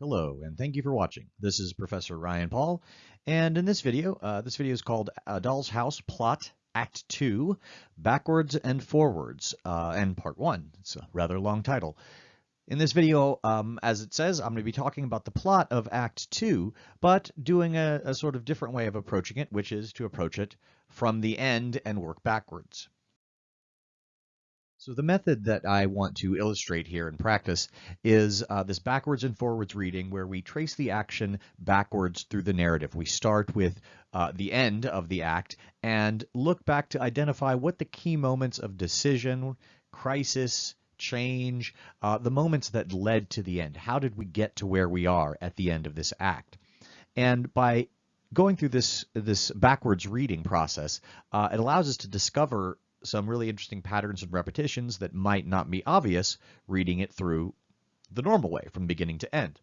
Hello, and thank you for watching. This is Professor Ryan Paul, and in this video, uh, this video is called A Doll's House Plot Act 2, Backwards and Forwards, uh, and Part 1. It's a rather long title. In this video, um, as it says, I'm going to be talking about the plot of Act 2, but doing a, a sort of different way of approaching it, which is to approach it from the end and work backwards. So the method that I want to illustrate here in practice is uh, this backwards and forwards reading where we trace the action backwards through the narrative. We start with uh, the end of the act and look back to identify what the key moments of decision, crisis, change, uh, the moments that led to the end. How did we get to where we are at the end of this act? And by going through this this backwards reading process, uh, it allows us to discover some really interesting patterns and repetitions that might not be obvious reading it through the normal way from beginning to end.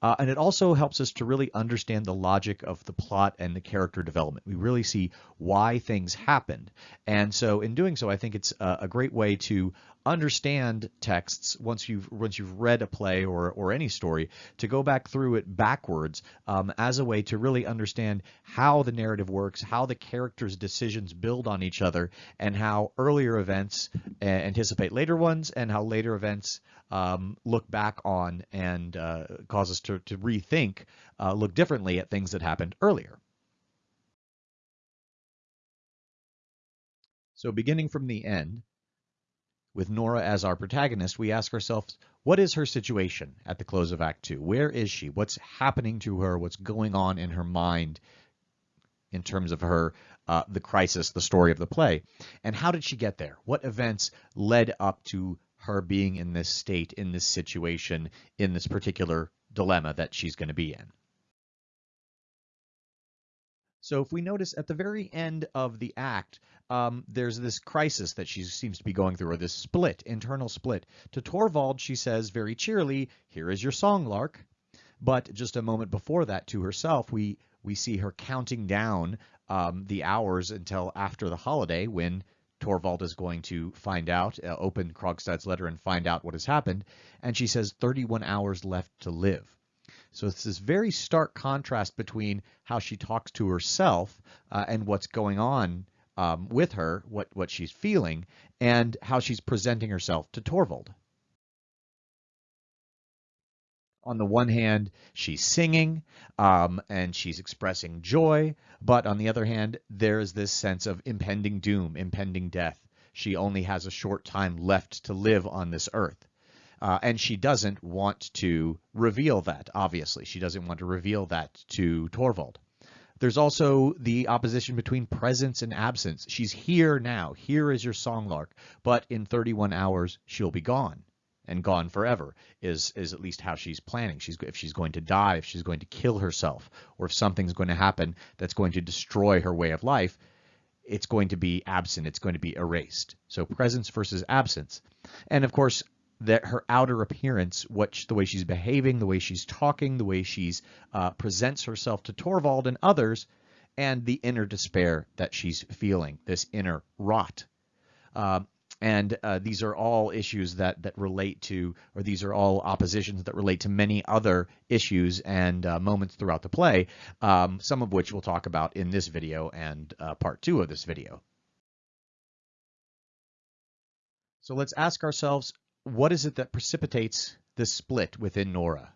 Uh, and it also helps us to really understand the logic of the plot and the character development. We really see why things happened. And so in doing so, I think it's a, a great way to understand texts once you've once you've read a play or or any story to go back through it backwards um, as a way to really understand how the narrative works, how the characters' decisions build on each other, and how earlier events uh, anticipate later ones, and how later events um, look back on and uh, cause us to, to rethink, uh, look differently at things that happened earlier. So beginning from the end, with Nora as our protagonist, we ask ourselves, what is her situation at the close of Act Two? Where is she? What's happening to her? What's going on in her mind in terms of her, uh, the crisis, the story of the play? And how did she get there? What events led up to her being in this state, in this situation, in this particular dilemma that she's going to be in? So if we notice at the very end of the act, um, there's this crisis that she seems to be going through, or this split, internal split. To Torvald, she says very cheerily, here is your song, Lark. But just a moment before that, to herself, we, we see her counting down um, the hours until after the holiday when Torvald is going to find out, uh, open Krogstad's letter and find out what has happened. And she says 31 hours left to live. So it's this very stark contrast between how she talks to herself uh, and what's going on um, with her, what, what she's feeling, and how she's presenting herself to Torvald. On the one hand, she's singing um, and she's expressing joy, but on the other hand, there's this sense of impending doom, impending death. She only has a short time left to live on this earth. Uh, and she doesn't want to reveal that, obviously. She doesn't want to reveal that to Torvald. There's also the opposition between presence and absence. She's here now. Here is your songlark. But in 31 hours, she'll be gone and gone forever is is at least how she's planning. She's if she's going to die, if she's going to kill herself, or if something's going to happen that's going to destroy her way of life, it's going to be absent. It's going to be erased. So presence versus absence. And of course, that her outer appearance, which the way she's behaving, the way she's talking, the way she's uh, presents herself to Torvald and others, and the inner despair that she's feeling, this inner rot. Uh, and uh, these are all issues that that relate to, or these are all oppositions that relate to many other issues and uh, moments throughout the play, um, some of which we'll talk about in this video and uh, part two of this video. So let's ask ourselves, what is it that precipitates this split within Nora?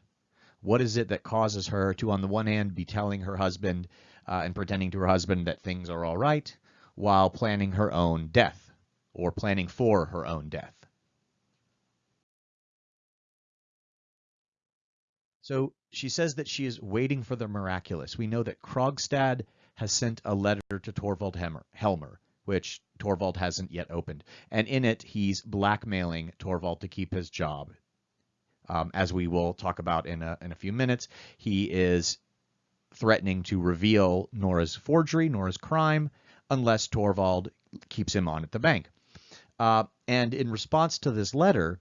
What is it that causes her to, on the one hand, be telling her husband uh, and pretending to her husband that things are all right, while planning her own death, or planning for her own death? So she says that she is waiting for the miraculous. We know that Krogstad has sent a letter to Torvald Helmer, which Torvald hasn't yet opened. And in it, he's blackmailing Torvald to keep his job. Um, as we will talk about in a, in a few minutes, he is threatening to reveal Nora's forgery, Nora's crime, unless Torvald keeps him on at the bank. Uh, and in response to this letter,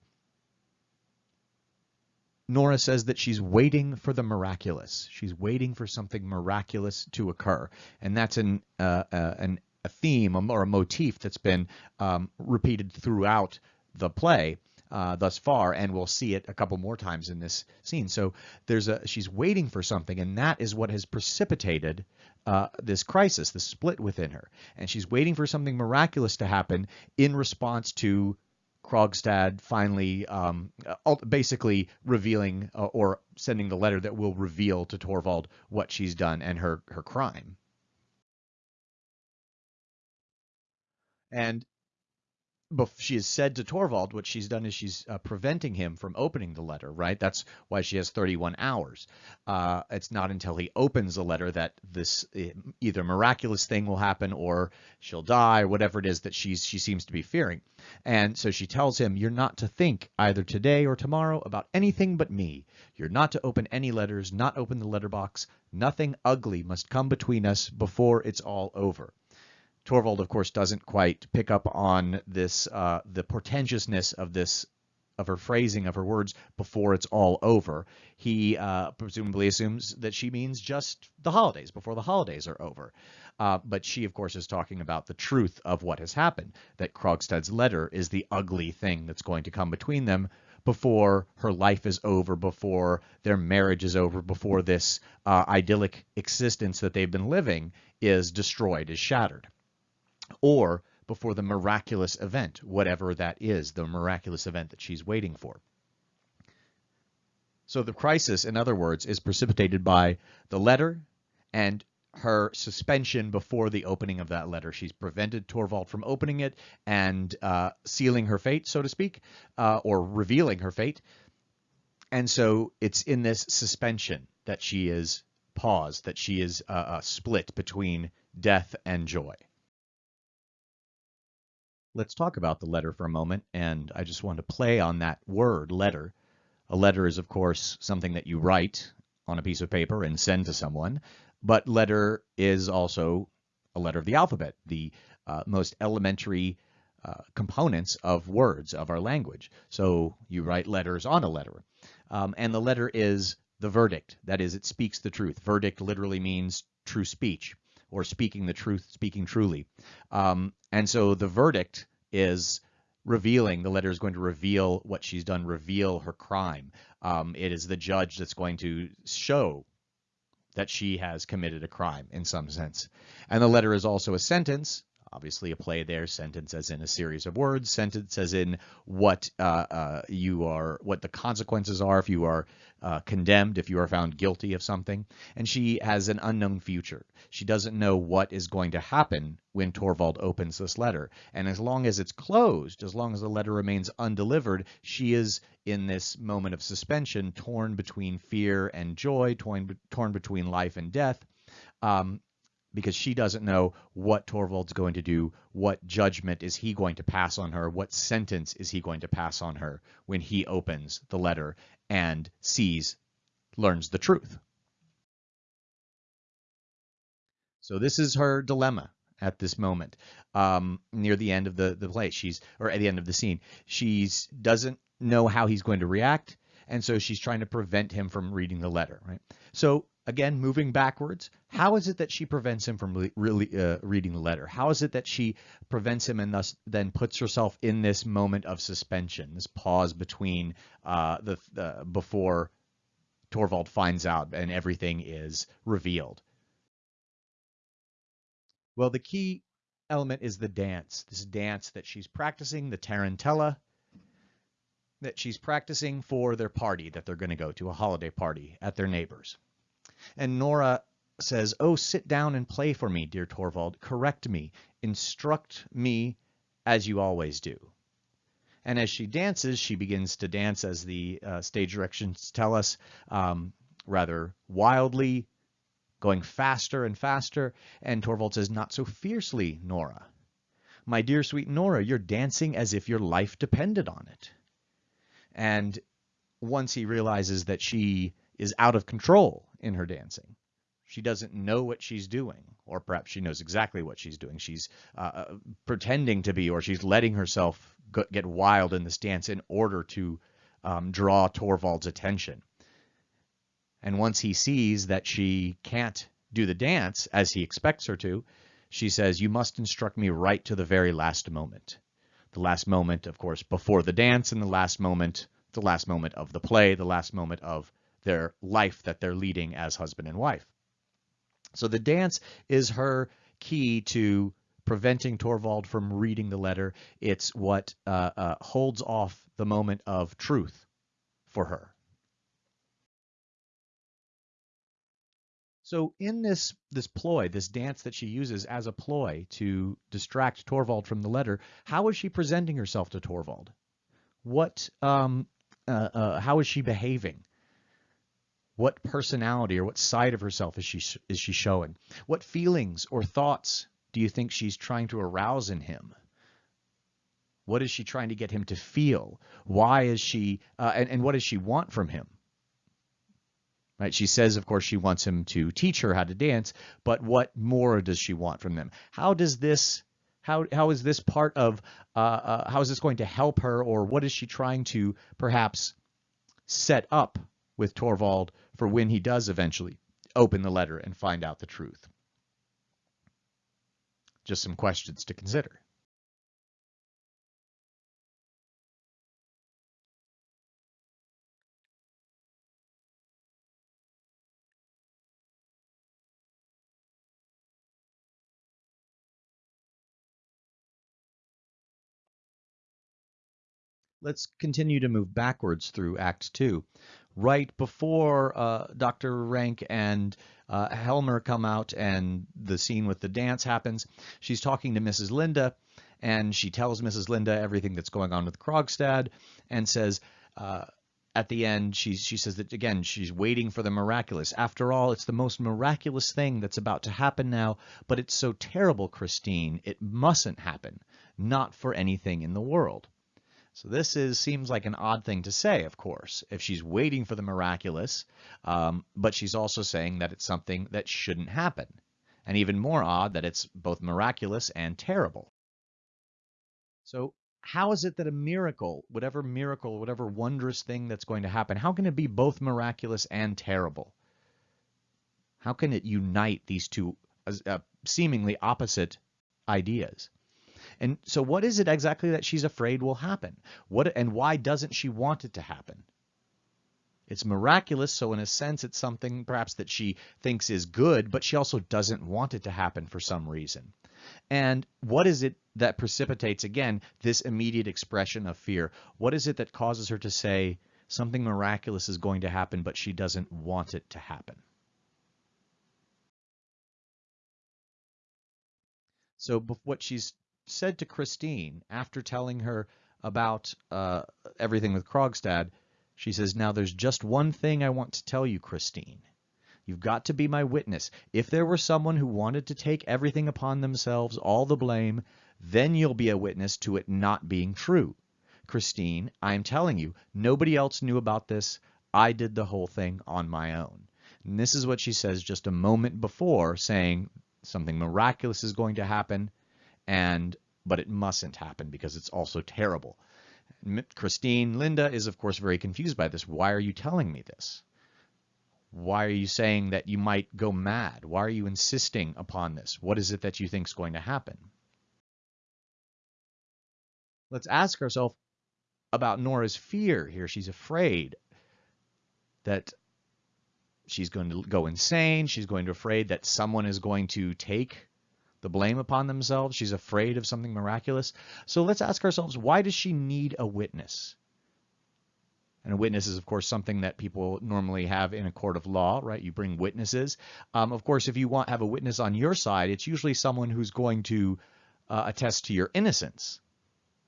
Nora says that she's waiting for the miraculous. She's waiting for something miraculous to occur, and that's an uh, uh, an a theme or a motif that's been um, repeated throughout the play. uh, thus far, and we'll see it a couple more times in this scene. So there's a she's waiting for something, and that is what has precipitated uh, this crisis, the split within her, and she's waiting for something miraculous to happen in response to Krogstad finally um, basically revealing uh, or sending the letter that will reveal to Torvald what she's done and her her crime. And she has said to Torvald what she's done is she's uh, preventing him from opening the letter, right? That's why she has 31 hours. Uh, it's not until he opens the letter that this either miraculous thing will happen or she'll die whatever it is that she's she seems to be fearing. And so she tells him, "You're not to think either today or tomorrow about anything but me. You're not to open any letters, not open the letterbox. Nothing ugly must come between us before it's all over." Torvald, of course, doesn't quite pick up on this, uh, the portentousness of this, of her phrasing of her words before it's all over. He uh, presumably assumes that she means just the holidays, before the holidays are over. Uh, but she, of course, is talking about the truth of what has happened, that Krogstad's letter is the ugly thing that's going to come between them before her life is over, before their marriage is over, before this uh, idyllic existence that they've been living is destroyed, is shattered or before the miraculous event, whatever that is, the miraculous event that she's waiting for. So the crisis, in other words, is precipitated by the letter and her suspension before the opening of that letter. She's prevented Torvald from opening it and uh, sealing her fate, so to speak, uh, or revealing her fate. And so it's in this suspension that she is paused, that she is uh, uh split between death and joy let's talk about the letter for a moment. And I just want to play on that word, letter. A letter is, of course, something that you write on a piece of paper and send to someone. But letter is also a letter of the alphabet, the uh, most elementary uh, components of words of our language. So you write letters on a letter. Um, and the letter is the verdict. That is, it speaks the truth. Verdict literally means true speech or speaking the truth, speaking truly. Um, and so the verdict is revealing, the letter is going to reveal what she's done, reveal her crime. Um, it is the judge that's going to show that she has committed a crime in some sense. And the letter is also a sentence obviously a play there, sentence as in a series of words, sentence as in what uh, uh, you are, what the consequences are if you are uh, condemned, if you are found guilty of something. And she has an unknown future. She doesn't know what is going to happen when Torvald opens this letter. And as long as it's closed, as long as the letter remains undelivered, she is in this moment of suspension, torn between fear and joy, torn, torn between life and death. Um, because she doesn't know what Torvald's going to do, what judgment is he going to pass on her, what sentence is he going to pass on her when he opens the letter and sees, learns the truth. So this is her dilemma at this moment, um, near the end of the the play. She's or at the end of the scene. She's doesn't know how he's going to react, and so she's trying to prevent him from reading the letter. Right. So again, moving backwards, how is it that she prevents him from really uh, reading the letter? How is it that she prevents him and thus then puts herself in this moment of suspension, this pause between uh, the, the before Torvald finds out and everything is revealed? Well, the key element is the dance, this dance that she's practicing, the Tarantella, that she's practicing for their party that they're going to go to, a holiday party at their neighbors. And Nora says, Oh, sit down and play for me, dear Torvald. Correct me. Instruct me as you always do. And as she dances, she begins to dance, as the uh, stage directions tell us, um, rather wildly, going faster and faster. And Torvald says, Not so fiercely, Nora. My dear sweet Nora, you're dancing as if your life depended on it. And once he realizes that she is out of control in her dancing. She doesn't know what she's doing, or perhaps she knows exactly what she's doing. She's uh, uh pretending to be, or she's letting herself get wild in this dance in order to um, draw Torvald's attention. And once he sees that she can't do the dance as he expects her to, she says, You must instruct me right to the very last moment. the last moment, of course, before the dance, and the last moment, the last moment of the play, the last moment of their life that they're leading as husband and wife. So the dance is her key to preventing Torvald from reading the letter. It's what uh, uh, holds off the moment of truth for her. So in this this ploy, this dance that she uses as a ploy to distract Torvald from the letter, how is she presenting herself to Torvald? What um, uh, uh, how is she behaving? What personality or what side of herself is she is she showing? What feelings or thoughts do you think she's trying to arouse in him? What is she trying to get him to feel? Why is she uh, and, and what does she want from him? Right? She says, of course, she wants him to teach her how to dance, but what more does she want from them? How does this how how is this part of uh, uh, how is this going to help her, or what is she trying to perhaps set up with Torvald for when he does eventually open the letter and find out the truth? Just some questions to consider. let's continue to move backwards through Act Two. Right before uh, Dr. Rank and uh, Helmer come out and the scene with the dance happens, she's talking to Mrs. Linde and she tells Mrs. Linde everything that's going on with Krogstad and says, uh, at the end, she, she says that again, she's waiting for the miraculous. After all, it's the most miraculous thing that's about to happen now, but it's so terrible, Christine, it mustn't happen. Not for anything in the world. So this is seems like an odd thing to say, of course, if she's waiting for the miraculous, um, but she's also saying that it's something that shouldn't happen. And even more odd that it's both miraculous and terrible. So how is it that a miracle, whatever miracle, whatever wondrous thing that's going to happen, how can it be both miraculous and terrible? How can it unite these two uh, seemingly opposite ideas? And so what is it exactly that she's afraid will happen? What and why doesn't she want it to happen? It's miraculous, so in a sense it's something perhaps that she thinks is good, but she also doesn't want it to happen for some reason. And what is it that precipitates, again, this immediate expression of fear? What is it that causes her to say something miraculous is going to happen, but she doesn't want it to happen? So what she's said to Christine after telling her about uh, everything with Krogstad, she says, Now there's just one thing I want to tell you, Christine. You've got to be my witness. If there were someone who wanted to take everything upon themselves, all the blame, then you'll be a witness to it not being true. Christine, I'm telling you, nobody else knew about this. I did the whole thing on my own. And this is what she says just a moment before saying something miraculous is going to happen and but it mustn't happen because it's also terrible. Christine, Linde is of course very confused by this. Why are you telling me this? Why are you saying that you might go mad? Why are you insisting upon this? What is it that you think is going to happen? Let's ask ourselves about Nora's fear here. She's afraid that she's going to go insane. She's going to afraid that someone is going to take the blame upon themselves. She's afraid of something miraculous. So let's ask ourselves, why does she need a witness? And a witness is, of course, something that people normally have in a court of law, right? You bring witnesses. Um, of course, if you want have a witness on your side, it's usually someone who's going to uh, attest to your innocence,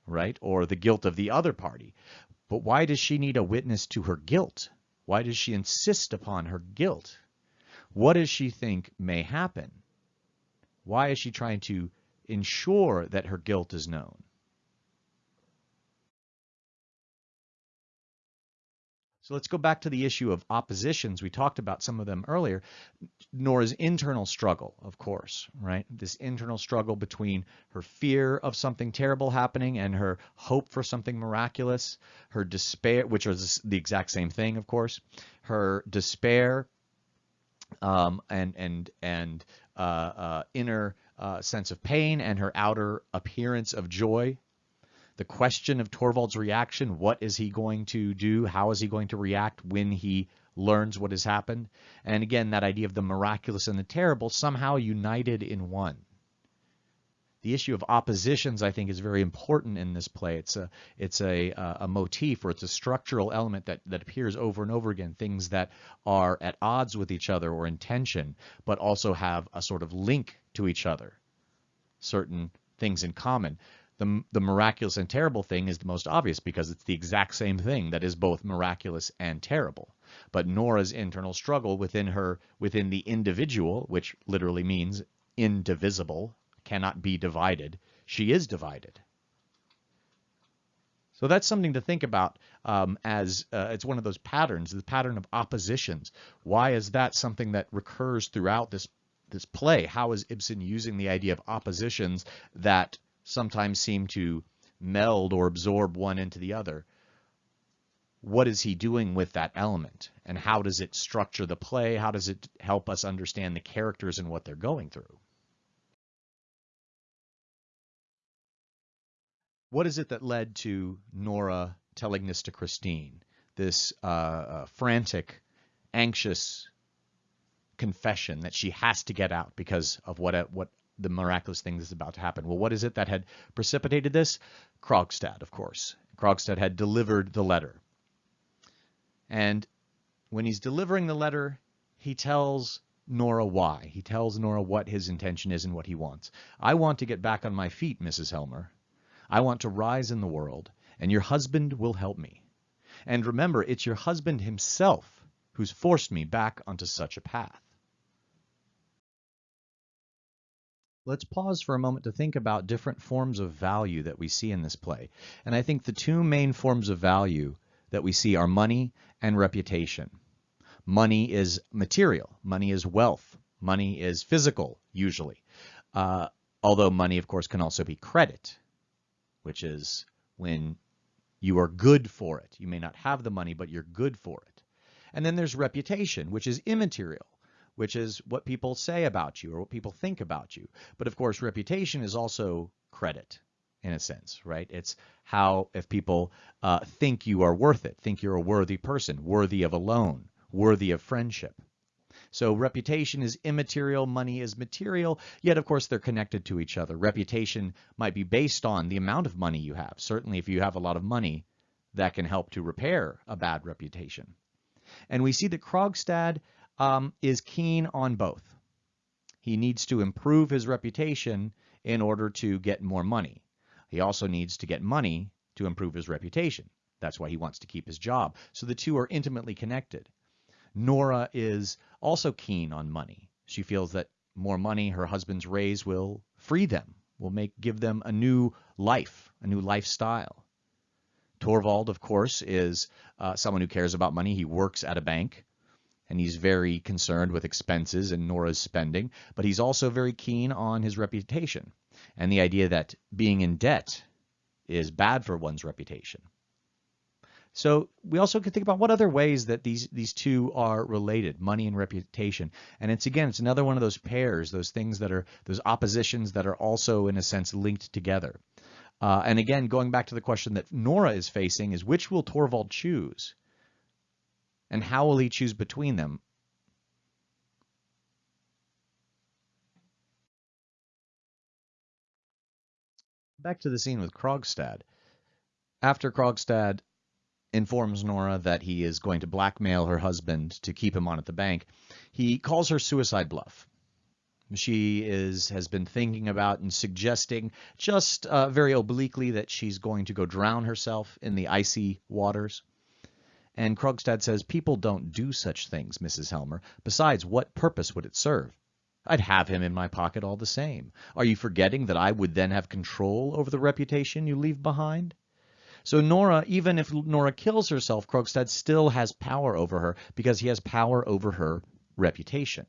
right? Or the guilt of the other party. But why does she need a witness to her guilt? Why does she insist upon her guilt? What does she think may happen? Why is she trying to ensure that her guilt is known? So let's go back to the issue of oppositions. We talked about some of them earlier. Nora's internal struggle, of course, right? This internal struggle between her fear of something terrible happening and her hope for something miraculous, her despair, which is the exact same thing, of course, her despair um, and and and inner uh, sense of pain and her outer appearance of joy. the question of Torvald's reaction. What is he going to do? How is he going to react when he learns what has happened? And again, that idea of the miraculous and the terrible somehow united in one. The issue of oppositions, I think, is very important in this play. It's a it's a a motif or it's a structural element that that appears over and over again. Things that are at odds with each other or in tension, but also have a sort of link to each other. Certain things in common. The, the miraculous and terrible thing is the most obvious because it's the exact same thing that is both miraculous and terrible. But Nora's internal struggle within her, within the individual, which literally means indivisible, cannot be divided, she is divided. So that's something to think about um, as uh, it's one of those patterns, the pattern of oppositions. Why is that something that recurs throughout this this play? How is Ibsen using the idea of oppositions that sometimes seem to meld or absorb one into the other? What is he doing with that element? And how does it structure the play? How does it help us understand the characters and what they're going through? What is it that led to Nora telling this to Christine? This uh, uh, frantic, anxious confession that she has to get out because of what what the miraculous thing is about to happen. Well, what is it that had precipitated this? Krogstad, of course. Krogstad had delivered the letter. And when he's delivering the letter, he tells Nora why. He tells Nora what his intention is and what he wants. I want to get back on my feet, Mrs. Helmer. I want to rise in the world, and your husband will help me. And remember, it's your husband himself who's forced me back onto such a path. Let's pause for a moment to think about different forms of value that we see in this play. And I think the two main forms of value that we see are money and reputation. Money is material. Money is wealth. Money is physical, usually. Uh, although money, of course, can also be credit which is when you are good for it. You may not have the money, but you're good for it. And then there's reputation, which is immaterial, which is what people say about you or what people think about you. But of course, reputation is also credit in a sense, right? It's how if people uh, think you are worth it, think you're a worthy person, worthy of a loan, worthy of friendship. So reputation is immaterial, money is material, yet of course they're connected to each other. Reputation might be based on the amount of money you have. Certainly if you have a lot of money, that can help to repair a bad reputation. And we see that Krogstad um, is keen on both. He needs to improve his reputation in order to get more money. He also needs to get money to improve his reputation. That's why he wants to keep his job. So the two are intimately connected. Nora is also keen on money. She feels that more money her husband's raise will free them, will make give them a new life, a new lifestyle. Torvald, of course, is uh, someone who cares about money. He works at a bank and he's very concerned with expenses and Nora's spending, but he's also very keen on his reputation and the idea that being in debt is bad for one's reputation. So we also can think about what other ways that these these two are related, money and reputation. And it's again, it's another one of those pairs, those things that are those oppositions that are also in a sense linked together. Uh, and again, going back to the question that Nora is facing is which will Torvald choose? And how will he choose between them? Back to the scene with Krogstad. After Krogstad informs Nora that he is going to blackmail her husband to keep him on at the bank. He calls her suicide bluff. She is has been thinking about and suggesting just uh, very obliquely that she's going to go drown herself in the icy waters. And Krogstad says, people don't do such things, Mrs. Helmer. Besides, what purpose would it serve? I'd have him in my pocket all the same. Are you forgetting that I would then have control over the reputation you leave behind? So Nora, even if Nora kills herself, Krogstad still has power over her because he has power over her reputation.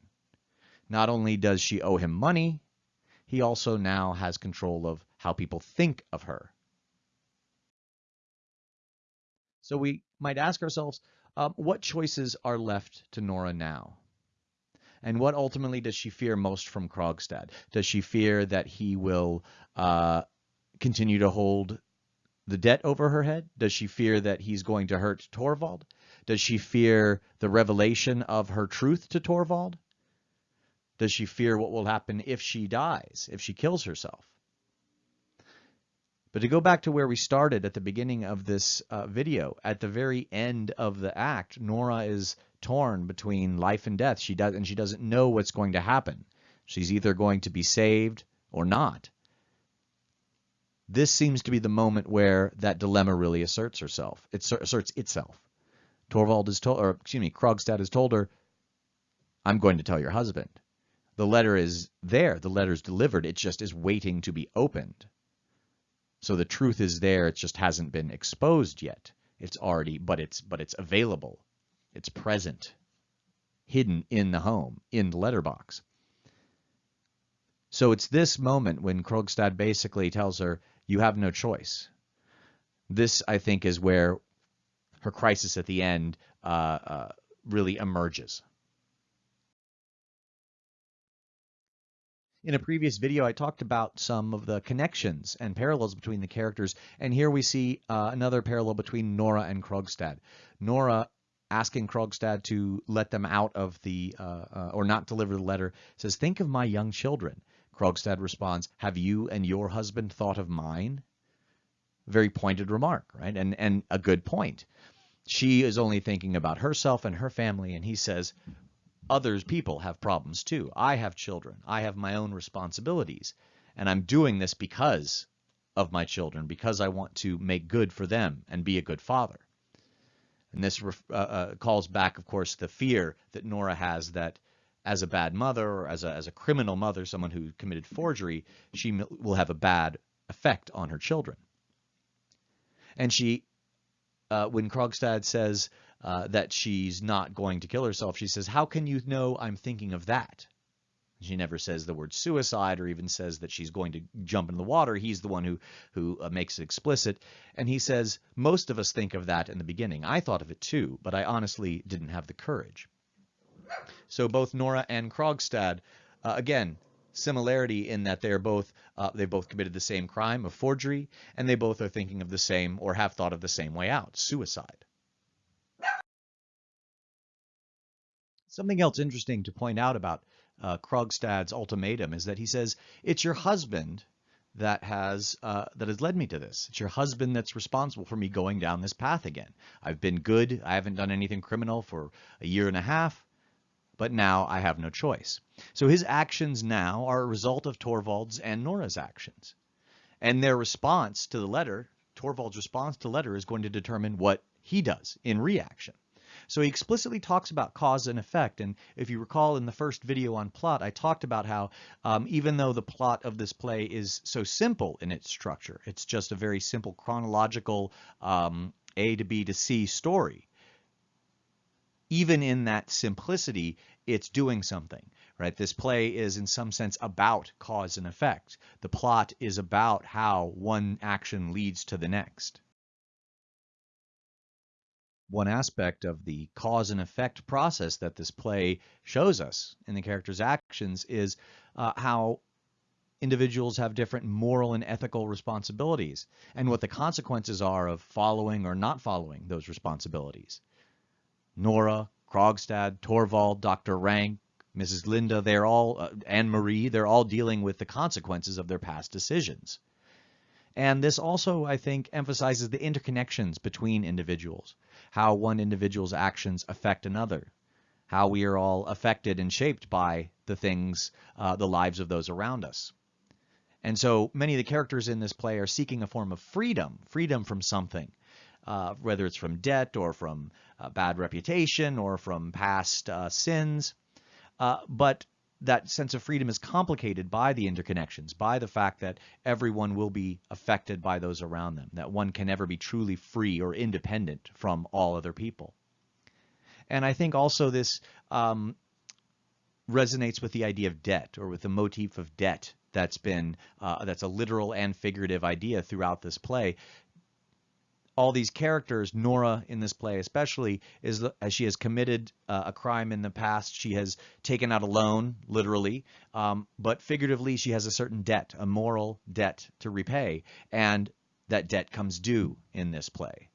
Not only does she owe him money, he also now has control of how people think of her. So we might ask ourselves, um, what choices are left to Nora now? And what ultimately does she fear most from Krogstad? Does she fear that he will uh, continue to hold the debt over her head? Does she fear that he's going to hurt Torvald? Does she fear the revelation of her truth to Torvald? Does she fear what will happen if she dies, if she kills herself? But to go back to where we started at the beginning of this uh, video, at the very end of the act, Nora is torn between life and death. She does, and she doesn't know what's going to happen. She's either going to be saved or not. This seems to be the moment where that dilemma really asserts herself. It asserts itself. Torvald has told, or excuse me, Krogstad has told her, "I'm going to tell your husband." The letter is there. The letter is delivered. It just is waiting to be opened. So the truth is there, it just hasn't been exposed yet. It's already, but it's but it's available. It's present, hidden in the home, in the letterbox. So it's this moment when Krogstad basically tells her, you have no choice. This, I think, is where her crisis at the end uh, uh, really emerges. In a previous video, I talked about some of the connections and parallels between the characters, and here we see uh, another parallel between Nora and Krogstad. Nora asking Krogstad to let them out of the, uh, uh, or not deliver the letter, says, think of my young children. Krogstad responds, have you and your husband thought of mine? Very pointed remark, right? And, and a good point. She is only thinking about herself and her family, and he says, others people have problems too. I have children. I have my own responsibilities. And I'm doing this because of my children, because I want to make good for them and be a good father. And this uh, uh, calls back, of course, the fear that Nora has that as a bad mother or as a, as a criminal mother, someone who committed forgery, she will have a bad effect on her children. And she, uh, when Krogstad says, uh, that she's not going to kill herself. She says, how can you know I'm thinking of that? She never says the word suicide or even says that she's going to jump in the water. He's the one who, who uh, makes it explicit. And he says, most of us think of that in the beginning. I thought of it too, but I honestly didn't have the courage. So both Nora and Krogstad, uh, again, similarity in that they're both uh, they both committed the same crime of forgery, and they both are thinking of the same or have thought of the same way out, suicide. Something else interesting to point out about uh, Krogstad's ultimatum is that he says, it's your husband that has uh, that has led me to this. It's your husband that's responsible for me going down this path again. I've been good. I haven't done anything criminal for a year and a half, but now I have no choice. So his actions now are a result of Torvald's and Nora's actions. And their response to the letter, Torvald's response to the letter is going to determine what he does in reaction. So he explicitly talks about cause and effect. And if you recall in the first video on plot, I talked about how um, even though the plot of this play is so simple in its structure, it's just a very simple chronological um, A to B to C story. Even in that simplicity, it's doing something, right? This play is in some sense about cause and effect. The plot is about how one action leads to the next one aspect of the cause and effect process that this play shows us in the character's actions is uh, how individuals have different moral and ethical responsibilities and what the consequences are of following or not following those responsibilities. Nora, Krogstad, Torvald, Dr. Rank, Mrs. Linde, they're all, uh, Anne Marie, they're all dealing with the consequences of their past decisions. And this also, I think, emphasizes the interconnections between individuals, how one individual's actions affect another, how we are all affected and shaped by the things, uh, the lives of those around us. And so many of the characters in this play are seeking a form of freedom, freedom from something, uh, whether it's from debt or from uh, bad reputation or from past uh, sins. Uh, but that sense of freedom is complicated by the interconnections, by the fact that everyone will be affected by those around them, that one can never be truly free or independent from all other people. And I think also this um, resonates with the idea of debt or with the motif of debt that's been uh, that's a literal and figurative idea throughout this play all these characters, Nora in this play especially, is as she has committed uh, a crime in the past, she has taken out a loan, literally, um, but figuratively she has a certain debt, a moral debt to repay. And that debt comes due in this play.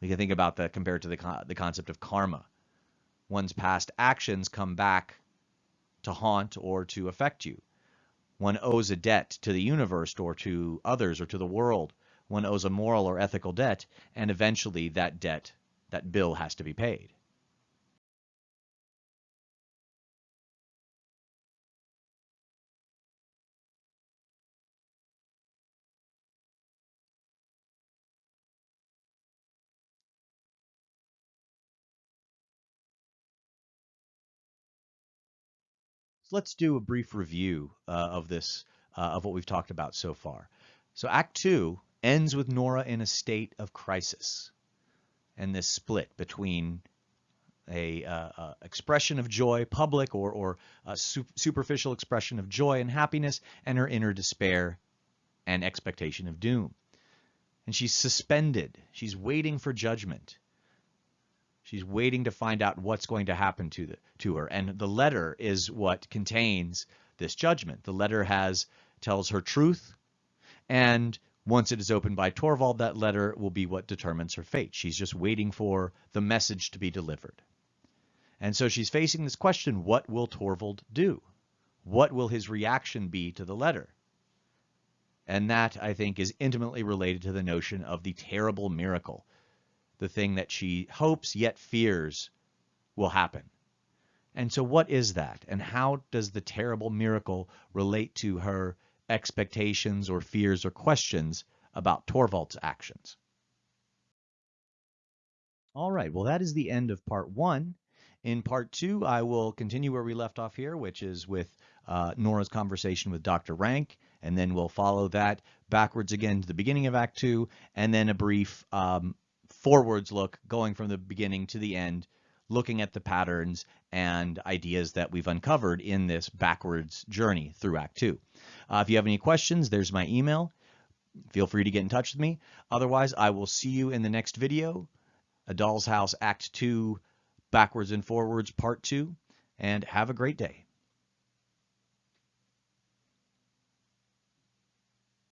We can think about that compared to the, the concept of karma. One's past actions come back to haunt or to affect you. One owes a debt to the universe or to others or to the world. One owes a moral or ethical debt, and eventually that debt, that bill has to be paid. So let's do a brief review uh, of this, uh, of what we've talked about so far. So Act Two ends with Nora in a state of crisis, and this split between a uh, uh expression of joy, public or or a su superficial expression of joy and happiness, and her inner despair and expectation of doom. And she's suspended. She's waiting for judgment. She's waiting to find out what's going to happen to the to her. And the letter is what contains this judgment. The letter has tells her truth, and once it is opened by Torvald, that letter will be what determines her fate. She's just waiting for the message to be delivered. And so she's facing this question, what will Torvald do? What will his reaction be to the letter? And that, I think, is intimately related to the notion of the terrible miracle the thing that she hopes yet fears will happen. And so what is that? And how does the terrible miracle relate to her expectations or fears or questions about Torvald's actions? All right, well, that is the end of part one. In part two, I will continue where we left off here, which is with uh, Nora's conversation with Dr. Rank, and then we'll follow that backwards again to the beginning of Act Two, and then a brief um, forwards look going from the beginning to the end, looking at the patterns and ideas that we've uncovered in this backwards journey through Act 2. Uh, if you have any questions, there's my email. Feel free to get in touch with me. Otherwise, I will see you in the next video, A Doll's House Act 2, Backwards and Forwards Part 2, and have a great day.